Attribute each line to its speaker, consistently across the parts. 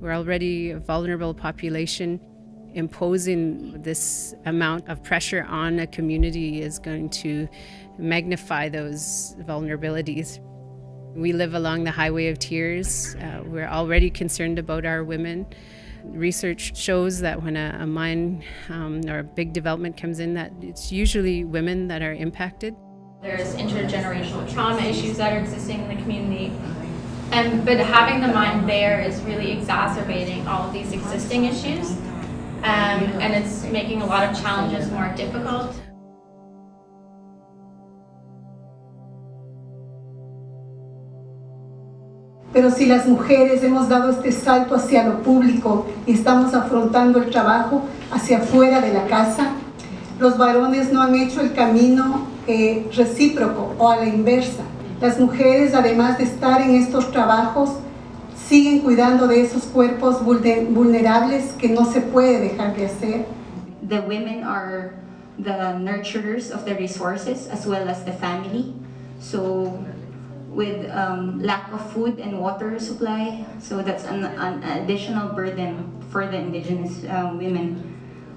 Speaker 1: We're already a vulnerable population. Imposing this amount of pressure on a community is going to magnify those vulnerabilities. We live along the highway of tears. Uh, we're already concerned about our women. Research shows that when a, a mine um, or a big development comes in, that it's usually women that are impacted.
Speaker 2: There's intergenerational trauma issues that are existing in the community. And, but having the mine there is really exacerbating all of these existing issues. Um, and it's making a lot of challenges more difficult.
Speaker 3: Pero si las mujeres hemos dado este salto hacia lo público y estamos afrontando el trabajo hacia afuera de la casa, los varones no han hecho el camino eh, recíproco o a la inversa. Las mujeres, además de estar en estos trabajos, siguen cuidando de esos cuerpos vulnerables que no se puede dejar de hacer.
Speaker 4: The women are the nurturers of the resources as well as the family. So with um, lack of food and water supply, so that's an, an additional burden for the indigenous uh, women.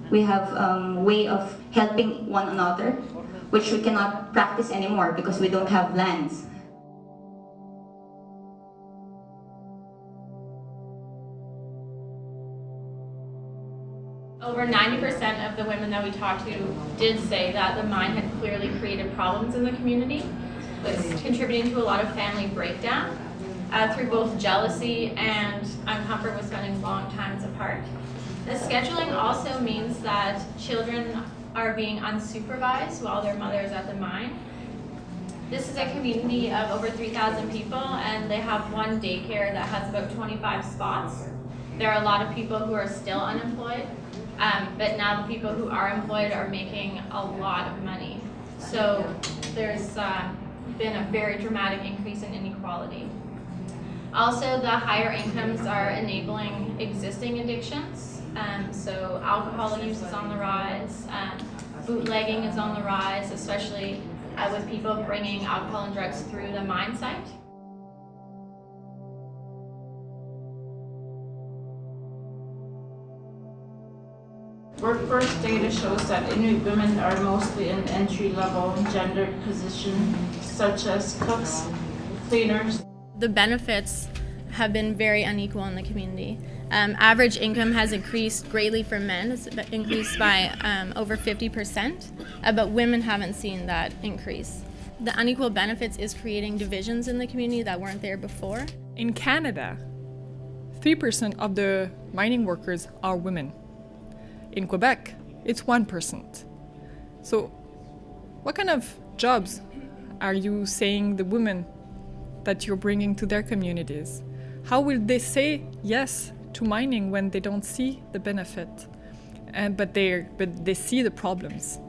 Speaker 4: We have um, way of helping one another, which we cannot practice anymore because we don't have lands.
Speaker 2: Over 90% of the women that we talked to did say that the mine had clearly created problems in the community, was contributing to a lot of family breakdown uh, through both jealousy and uncomfort with spending long times apart. The scheduling also means that children are being unsupervised while their mother is at the mine. This is a community of over 3,000 people and they have one daycare that has about 25 spots. There are a lot of people who are still unemployed um, but now the people who are employed are making a lot of money. So there's uh, been a very dramatic increase in inequality. Also, the higher incomes are enabling existing addictions. Um, so alcohol use is on the rise, um, bootlegging is on the rise, especially uh, with people bringing alcohol and drugs through the mine site.
Speaker 5: Workforce data shows that Inuit women are mostly in entry-level gendered positions, such as cooks, cleaners.
Speaker 6: The benefits have been very unequal in the community. Um, average income has increased greatly for men, it's increased by um, over 50%, uh, but women haven't seen that increase. The unequal benefits is creating divisions in the community that weren't there before.
Speaker 7: In Canada, 3% of the mining workers are women. In Quebec, it's 1%. So what kind of jobs are you saying the women that you're bringing to their communities? How will they say yes to mining when they don't see the benefit, and, but, they but they see the problems?